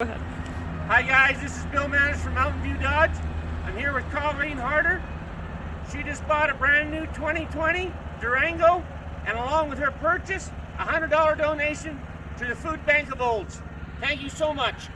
Hi guys, this is Bill Manners from Mountain View Dodge. I'm here with Colleen Harder. She just bought a brand new 2020 Durango and along with her purchase, a $100 donation to the Food Bank of Olds. Thank you so much.